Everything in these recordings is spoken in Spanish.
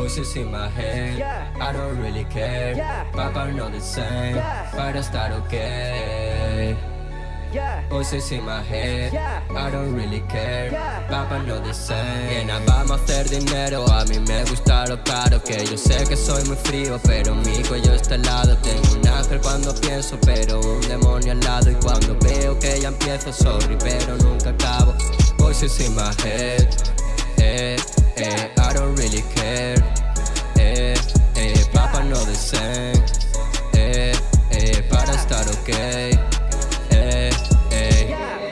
Voices in my head, I don't really care. Papa know the same, para estar okay. Voices in my head, I don't really care. Papa know the same. Vamos a hacer dinero. A mí me gusta lo caro. Que yo sé que soy muy frío, pero mi cuello está helado. Tengo un ángel cuando pienso, pero un demonio al lado. Y cuando veo que ya empiezo, sorry, pero nunca acabo. Voices in my head, eh, eh, I don't really care.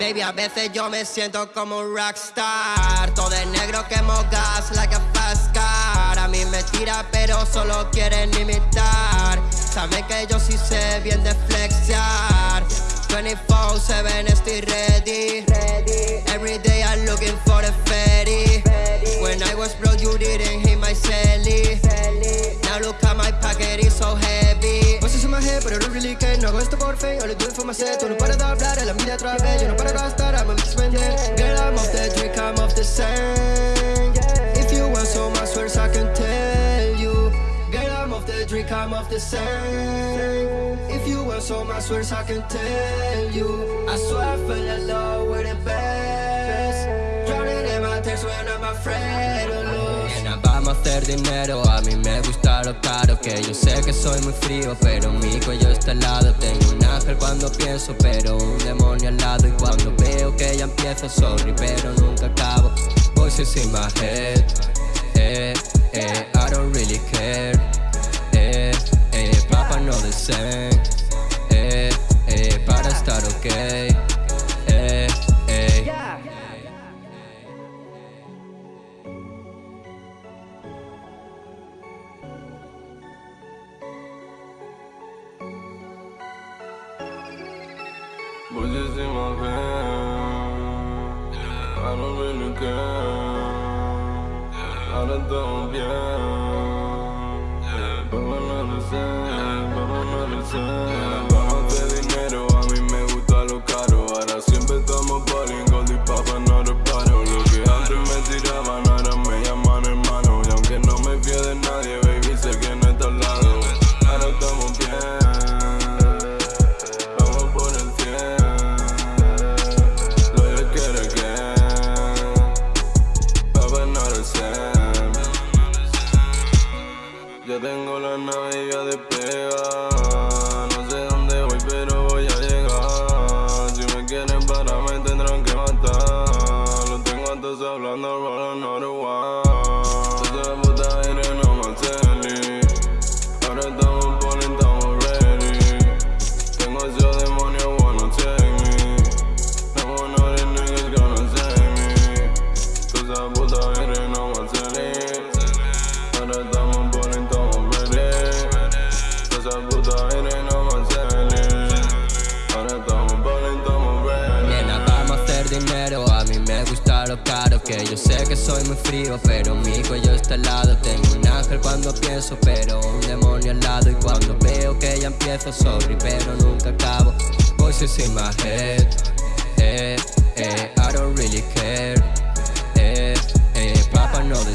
Baby, a veces yo me siento como un rockstar. Todo de negro quemo gas like a fast car. A mí me tira pero solo quieren imitar. Saben que yo sí sé bien de flexear. 24-7 estoy ready. Every day I'm looking for the fatty When I was broke you didn't hit my celly. Now look at my pocket, it's so heavy No hago esto por do it for myself Tú no paras de hablar, a la otra vez. Yo no paro de gastar, I'm a mix vender Girl, I'm off the drink, I'm off the sand. If you want so much words, I can tell you. Girl, I'm off the drink, I'm off the sand. If you want so much words, I can tell you. I swear I fell in love with the best Tears when I'm vamos a hacer dinero, a mí me gusta lo caro Que yo sé que soy muy frío, pero mi cuello está helado. Tengo un ángel cuando pienso, pero un demonio al lado. Y cuando veo que ya empiezo, sorry, pero nunca acabo Voices in my head, eh, eh, I don't really care Voices in my head, I don't really care. Ahora estamos bien, Ya tengo la nave ya despega yo sé que soy muy frío, pero mi cuello está helado Tengo un ángel cuando pienso, pero un demonio al lado. Y cuando veo que ya empiezo, sorry, pero nunca acabo. Voices in my head, eh, eh, I don't really care Eh, eh, Papa know the